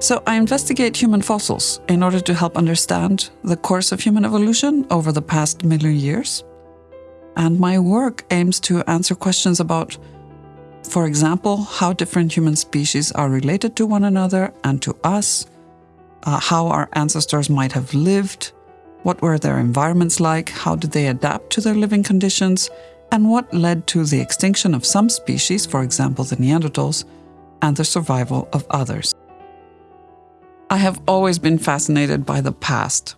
So I investigate human fossils in order to help understand the course of human evolution over the past million years. And my work aims to answer questions about, for example, how different human species are related to one another and to us, uh, how our ancestors might have lived, what were their environments like, how did they adapt to their living conditions, and what led to the extinction of some species, for example the Neanderthals, and the survival of others. I have always been fascinated by the past,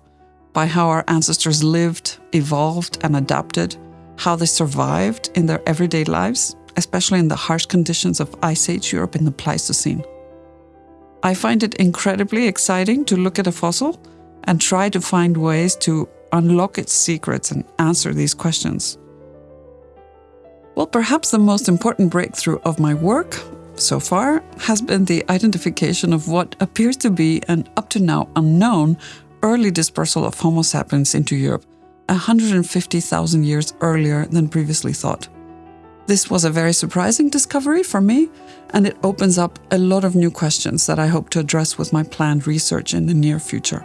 by how our ancestors lived, evolved, and adapted, how they survived in their everyday lives, especially in the harsh conditions of Ice Age Europe in the Pleistocene. I find it incredibly exciting to look at a fossil and try to find ways to unlock its secrets and answer these questions. Well, perhaps the most important breakthrough of my work so far has been the identification of what appears to be an up to now unknown early dispersal of Homo sapiens into Europe 150,000 years earlier than previously thought. This was a very surprising discovery for me, and it opens up a lot of new questions that I hope to address with my planned research in the near future.